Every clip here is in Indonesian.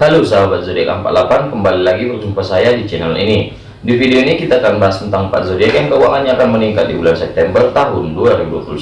Halo sahabat zodiak 48 kembali lagi berjumpa saya di channel ini. Di video ini kita akan bahas tentang 4 zodiak yang keuangannya akan meningkat di bulan September tahun 2021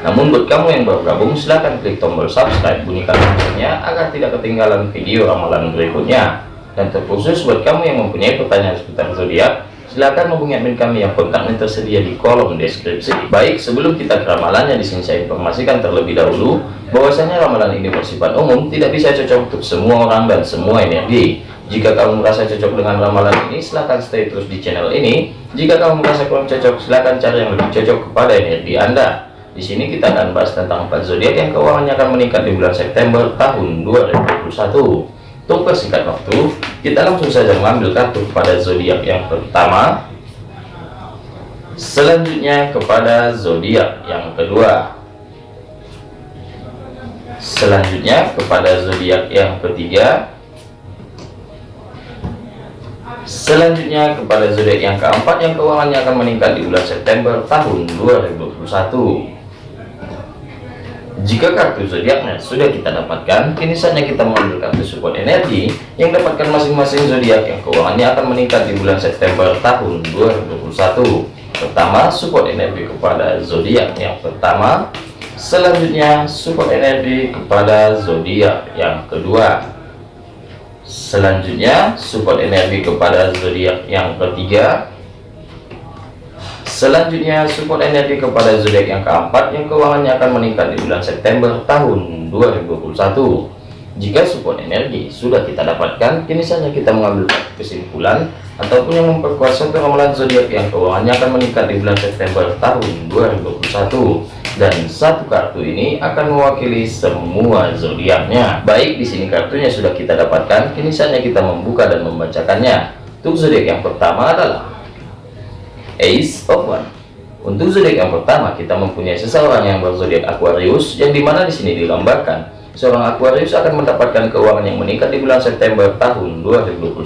namun buat kamu yang baru gabung silahkan klik tombol subscribe bunyikan loncengnya agar tidak ketinggalan video ramalan berikutnya. Dan terkhusus buat kamu yang mempunyai pertanyaan seputar zodiak Silahkan hubungi admin kami yang kontaknya tersedia di kolom deskripsi. Baik, sebelum kita ke ramalannya, di sini saya informasikan terlebih dahulu bahwasanya ramalan ini bersifat umum, tidak bisa cocok untuk semua orang dan semua energi. Jika kamu merasa cocok dengan ramalan ini, silahkan stay terus di channel ini. Jika kamu merasa kurang cocok, silahkan cari yang lebih cocok kepada energi Anda. Di sini kita akan bahas tentang empat zodiak yang keuangannya akan meningkat di bulan September tahun 2021. Untuk persingkat waktu, kita langsung saja mengambil kartu kepada zodiak yang pertama. Selanjutnya kepada zodiak yang kedua. Selanjutnya kepada zodiak yang ketiga. Selanjutnya kepada zodiak yang keempat yang keuangannya akan meningkat di bulan September tahun 2021. Jika kartu zodiaknya sudah kita dapatkan, kini saatnya kita mengambil kartu support energi yang dapatkan masing-masing zodiak yang keuangannya akan meningkat di bulan September tahun 2021. Pertama, support energi kepada zodiak yang pertama. Selanjutnya, support energi kepada zodiak yang kedua. Selanjutnya, support energi kepada zodiak yang ketiga. Selanjutnya support energi kepada zodiak yang keempat yang keuangannya akan meningkat di bulan September tahun 2021. Jika support energi sudah kita dapatkan, kini saja kita mengambil kesimpulan ataupun yang memperkuat satu ramalan zodiak yang keuangannya akan meningkat di bulan September tahun 2021. Dan satu kartu ini akan mewakili semua zodiaknya. Baik, di sini kartunya sudah kita dapatkan, kini saja kita membuka dan membacakannya. Untuk zodiak yang pertama adalah Ace of One. Untuk zodiak yang pertama, kita mempunyai seseorang yang berzodiak Aquarius, yang di mana di sini digambarkan seorang Aquarius akan mendapatkan keuangan yang meningkat di bulan September tahun 2021.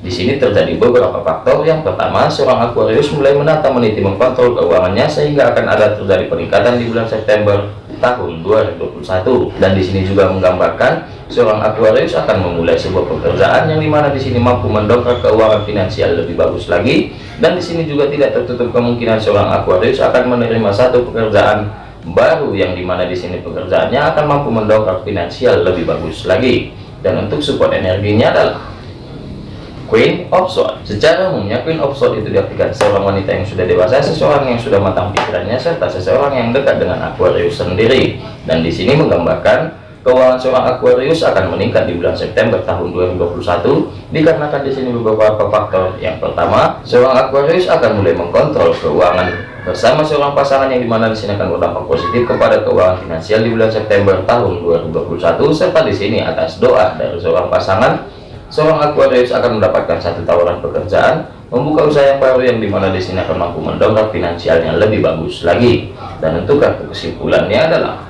Di sini terjadi beberapa faktor. Yang pertama, seorang Aquarius mulai menata meniti mengkontrol keuangannya sehingga akan ada terjadi peningkatan di bulan September tahun 2021 dan di sini juga menggambarkan seorang Aquarius akan memulai sebuah pekerjaan yang di mana di sini mampu mendongkrak keuangan finansial lebih bagus lagi dan di sini juga tidak tertutup kemungkinan seorang Aquarius akan menerima satu pekerjaan baru yang di mana di sini pekerjaannya akan mampu mendongkrak finansial lebih bagus lagi dan untuk support energinya adalah Queen of Swords. Secara umumnya Queen of Swords itu diartikan seorang wanita yang sudah dewasa, seseorang yang sudah matang pikirannya, serta seseorang yang dekat dengan Aquarius sendiri. Dan di sini menggambarkan keuangan seorang Aquarius akan meningkat di bulan September tahun 2021 dikarenakan di sini beberapa faktor. Yang pertama, seorang Aquarius akan mulai mengkontrol keuangan bersama seorang pasangan yang di mana di sini akan berdampak positif kepada keuangan finansial di bulan September tahun 2021 serta di sini atas doa dari seorang pasangan Seorang Aquarius akan mendapatkan satu tawaran pekerjaan, membuka usaha yang baru yang di mana di sini akan mampu mendongkrak finansialnya lebih bagus lagi. Dan untuk kesimpulannya adalah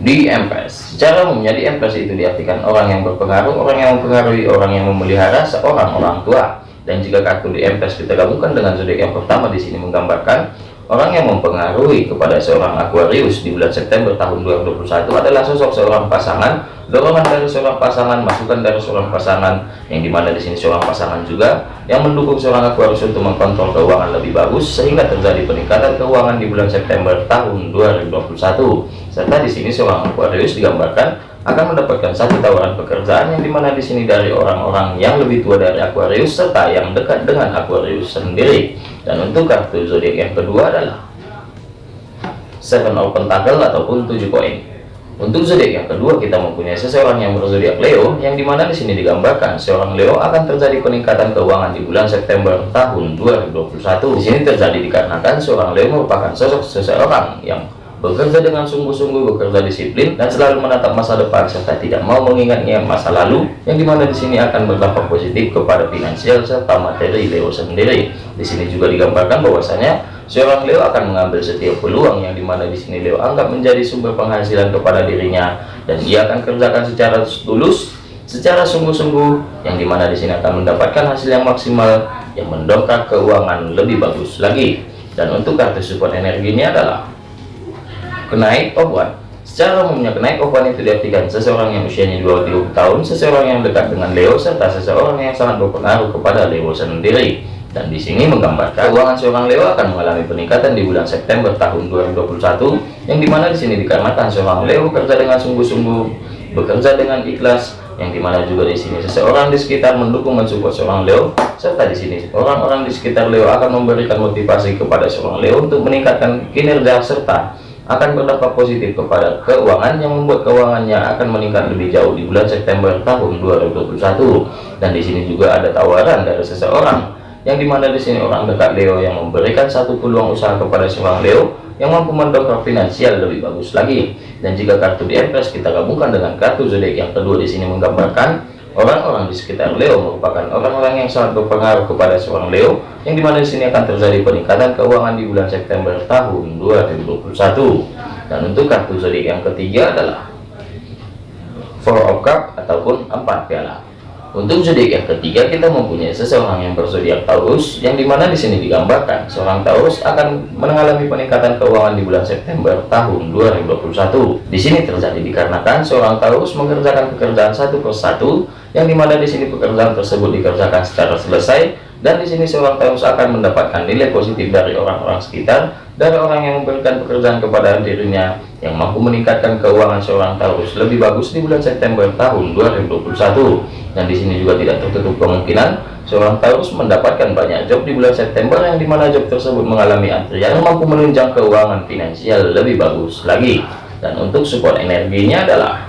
di Empress. Secara umumnya di Empress itu diartikan orang yang berpengaruh, orang yang mempengaruhi, orang yang memelihara seorang orang tua. Dan jika kartu di Empress kita gabungkan dengan zodiak yang pertama di sini menggambarkan Orang yang mempengaruhi kepada seorang Aquarius di bulan September tahun 2021 adalah sosok seorang pasangan, dorongan dari seorang pasangan, masukan dari seorang pasangan, yang di mana di sini seorang pasangan juga yang mendukung seorang Aquarius untuk mengkontrol keuangan lebih bagus sehingga terjadi peningkatan keuangan di bulan September tahun 2021. Serta di sini seorang Aquarius digambarkan akan mendapatkan satu tawaran pekerjaan yang di mana di sini dari orang-orang yang lebih tua dari Aquarius serta yang dekat dengan Aquarius sendiri. Dan untuk kartu zodiak yang kedua adalah seven of pentacle ataupun tujuh koin. Untuk zodiak yang kedua kita mempunyai seseorang yang berzodiak Leo yang di mana di sini digambarkan seorang Leo akan terjadi peningkatan keuangan di bulan September tahun 2021 di sini terjadi dikarenakan seorang Leo merupakan sosok seseorang yang bekerja dengan sungguh-sungguh, bekerja disiplin, dan selalu menatap masa depan serta tidak mau mengingat-ingat masa lalu, yang di mana di sini akan berdampak positif kepada finansial serta materi Leo sendiri. Di sini juga digambarkan bahwasanya seorang Leo akan mengambil setiap peluang yang di mana di sini Leo anggap menjadi sumber penghasilan kepada dirinya, dan ia akan kerjakan secara tulus, secara sungguh-sungguh, yang di mana di sini akan mendapatkan hasil yang maksimal, yang mendongkrak keuangan lebih bagus lagi. Dan untuk kartu support energinya adalah kenaik buat Secara umumnya kenaik ovan itu diartikan seseorang yang usianya 20 tahun, seseorang yang dekat dengan Leo, serta seseorang yang sangat berpengaruh kepada Leo sendiri. Dan di sini menggambarkan keuangan seorang Leo akan mengalami peningkatan di bulan September tahun 2021, yang di mana di sini dikarenakan seorang Leo bekerja dengan sungguh-sungguh, bekerja dengan ikhlas, yang di mana juga di sini seseorang di sekitar mendukung mensupport seorang Leo, serta di sini orang-orang di sekitar Leo akan memberikan motivasi kepada seorang Leo untuk meningkatkan kinerja serta akan berdampak positif kepada keuangan yang membuat keuangannya akan meningkat lebih jauh di bulan September tahun 2021 dan di sini juga ada tawaran dari seseorang yang di mana di sini orang dekat Leo yang memberikan satu peluang usaha kepada seorang Leo yang mampu mendongkrak finansial lebih bagus lagi. Dan jika kartu di Empress kita gabungkan dengan kartu zodiak yang kedua di sini menggambarkan Orang-orang di sekitar Leo merupakan orang-orang yang sangat berpengaruh kepada seorang Leo, yang di mana di sini akan terjadi peningkatan keuangan di bulan September tahun 2021. Dan untuk kartu zodiak yang ketiga adalah Four of Cup ataupun empat piala. Untuk zodiak yang ketiga kita mempunyai seseorang yang berzodiak Taurus yang di mana di sini digambarkan seorang Taurus akan mengalami peningkatan keuangan di bulan September tahun 2021. Di sini terjadi dikarenakan seorang Taurus mengerjakan pekerjaan satu persatu yang di mana di sini pekerjaan tersebut dikerjakan secara selesai dan di sini seorang Taurus akan mendapatkan nilai positif dari orang-orang sekitar dari orang yang memberikan pekerjaan kepada dirinya yang mampu meningkatkan keuangan seorang Taurus lebih bagus di bulan September tahun 2021 dan di sini juga tidak tertutup kemungkinan seorang Taurus mendapatkan banyak job di bulan September yang di mana job tersebut mengalami antrian yang mampu menunjang keuangan finansial lebih bagus lagi. Dan untuk support energinya adalah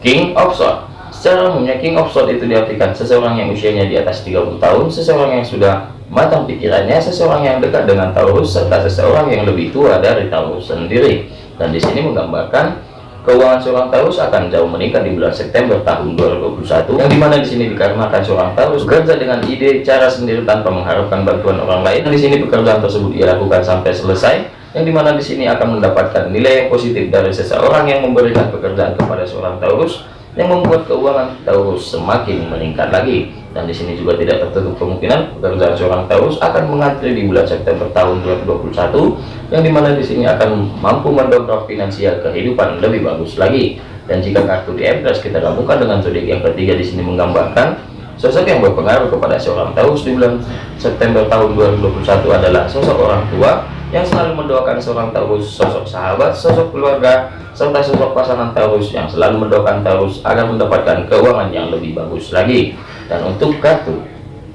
King of Swords Secara umumnya King of Swords itu diartikan seseorang yang usianya di atas 30 tahun, seseorang yang sudah matang pikirannya, seseorang yang dekat dengan Taurus, serta seseorang yang lebih tua dari Taurus sendiri. Dan di sini menggambarkan keuangan seorang Taurus akan jauh meningkat di bulan September tahun 2021, yang di mana di sini dikarenakan seorang Taurus bekerja dengan ide cara sendiri tanpa mengharapkan bantuan orang lain. Dan di sini pekerjaan tersebut ia lakukan sampai selesai, yang di mana di sini akan mendapatkan nilai yang positif dari seseorang yang memberikan pekerjaan kepada seorang Taurus yang membuat keuangan Taurus semakin meningkat lagi. Dan di sini juga tidak tertutup kemungkinan pekerjaan seorang Taurus akan mengantri di bulan September tahun 2021 yang di mana di sini akan mampu mendongkrak finansial kehidupan lebih bagus lagi. Dan jika kartu di Empress kita gabungkan dengan zodiak yang ketiga di sini menggambarkan sosok yang berpengaruh kepada seorang Taurus di bulan September tahun 2021 adalah sosok orang tua yang selalu mendoakan seorang Taurus, sosok sahabat, sosok keluarga, serta sosok pasangan Taurus yang selalu mendoakan Taurus agar mendapatkan keuangan yang lebih bagus lagi. Dan untuk kartu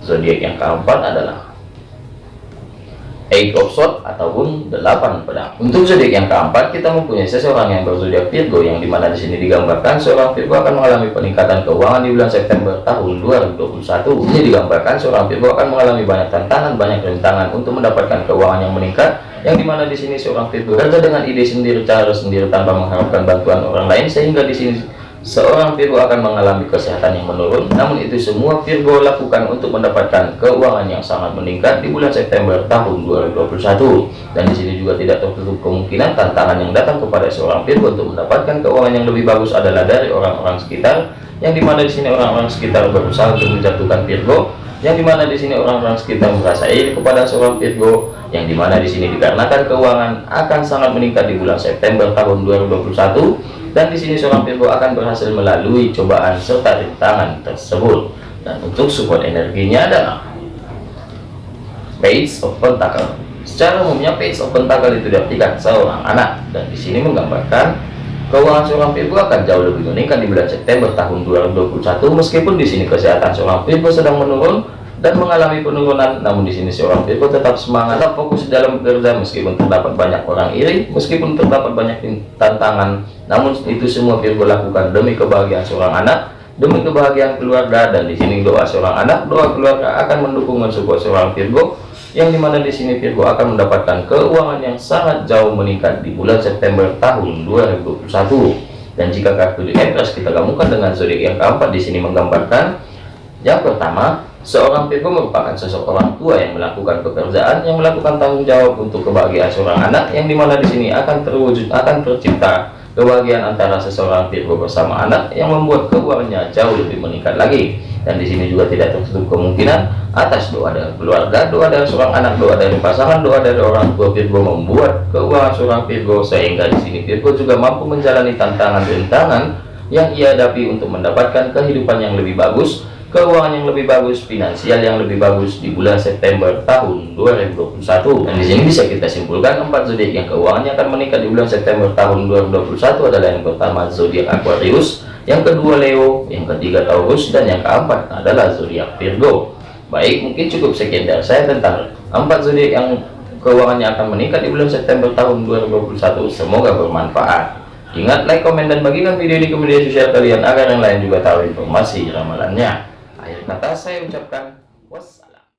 zodiak yang keempat adalah Eight of Swords ataupun delapan pedang. Untuk zodiak yang keempat kita mempunyai seseorang yang berzodiak Virgo yang di mana di sini digambarkan seorang Virgo akan mengalami peningkatan keuangan di bulan September tahun 2021. Ini digambarkan seorang Virgo akan mengalami banyak tantangan, banyak rintangan untuk mendapatkan keuangan yang meningkat. Yang di mana di sini seorang Virgo bekerja dengan ide sendiri, cara sendiri tanpa mengharapkan bantuan orang lain sehingga di sini Seorang Virgo akan mengalami kesehatan yang menurun, namun itu semua Virgo lakukan untuk mendapatkan keuangan yang sangat meningkat di bulan September tahun 2021. Dan di sini juga tidak tertutup kemungkinan tantangan yang datang kepada seorang Virgo untuk mendapatkan keuangan yang lebih bagus adalah dari orang-orang sekitar, yang di mana di sini orang-orang sekitar berusaha untuk menjatuhkan Virgo, yang di mana di sini orang-orang sekitar merasa iri kepada seorang Virgo, yang di mana di sini dikarenakan keuangan akan sangat meningkat di bulan September tahun 2021 dan di sini seorang Virgo akan berhasil melalui cobaan serta rintangan tersebut. Dan untuk support energinya adalah Page of Pentacle. Secara umumnya Page of Pentacle itu diartikan seorang anak. Dan di sini menggambarkan keuangan seorang Virgo akan jauh lebih meningkat di bulan September tahun 2021 meskipun di sini kesehatan seorang Virgo sedang menurun dan mengalami penurunan. Namun di sini seorang Virgo tetap semangat tetap fokus dalam bekerja meskipun terdapat banyak orang iri meskipun terdapat banyak tantangan. Namun itu semua Virgo lakukan demi kebahagiaan seorang anak demi kebahagiaan keluarga dan di sini doa seorang anak doa keluarga akan mendukung mensupport seorang Virgo yang di mana di sini Virgo akan mendapatkan keuangan yang sangat jauh meningkat di bulan September tahun 2021 dan jika kartu di kita gabungkan dengan zodiak yang keempat di sini menggambarkan yang pertama Seorang Virgo merupakan sosok orang tua yang melakukan pekerjaan, yang melakukan tanggung jawab untuk kebahagiaan seorang anak, yang di mana di sini akan terwujud, akan tercipta kebahagiaan antara seseorang Virgo bersama anak yang membuat keuangannya jauh lebih meningkat lagi. Dan di sini juga tidak tertutup kemungkinan atas doa dari keluarga doa dari seorang anak doa dari pasangan doa dari orang tua Virgo membuat keuangan seorang Virgo sehingga di sini Virgo juga mampu menjalani tantangan-rintangan yang ia hadapi untuk mendapatkan kehidupan yang lebih bagus keuangan yang lebih bagus, finansial yang lebih bagus di bulan September tahun 2021. Dan di sini bisa kita simpulkan empat zodiak yang keuangannya akan meningkat di bulan September tahun 2021 adalah yang pertama zodiak Aquarius, yang kedua Leo, yang ketiga Taurus, dan yang keempat adalah zodiak Virgo. Baik, mungkin cukup sekian dari saya tentang empat zodiak yang keuangannya akan meningkat di bulan September tahun 2021. Semoga bermanfaat. Ingat like, komen, dan bagikan video ini ke media sosial kalian agar yang lain juga tahu informasi ramalannya. Akhir kata saya ucapkan